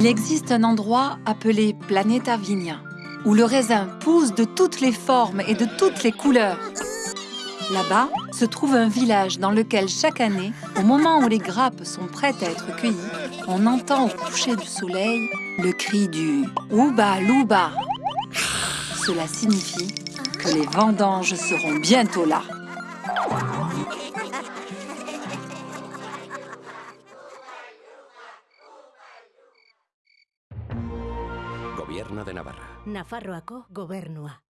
Il existe un endroit appelé Planeta Vigna, où le raisin pousse de toutes les formes et de toutes les couleurs. Là-bas se trouve un village dans lequel chaque année, au moment où les grappes sont prêtes à être cueillies, on entend au coucher du soleil le cri du « Ouba Louba » Cela signifie que les vendanges seront bientôt là. Gobierno de Navarra. Nafarroako gobernua.